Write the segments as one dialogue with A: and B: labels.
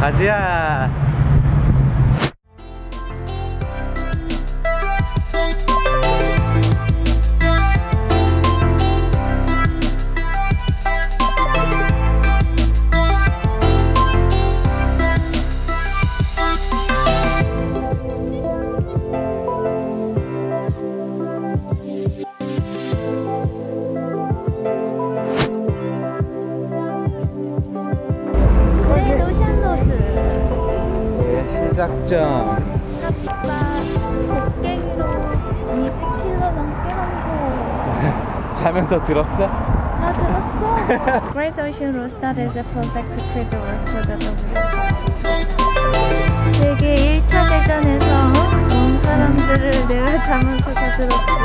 A: 가자 작점
B: 생각보다 곡괭이로 200km 넘게 넘고
A: 자면서 들었어?
B: 다 들었어 Great Ocean Road started as a project to create the work for the W 세계 1차 대전에서 온 사람들을 내가 자면서 다 들었어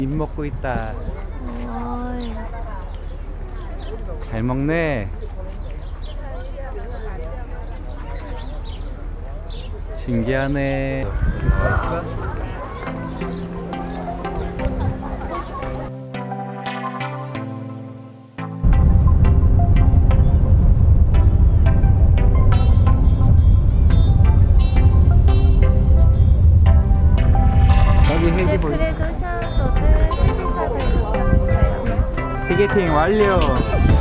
A: 입 먹고 있다
B: 어이.
A: 잘 먹네 신기하네 티켓팅 완료.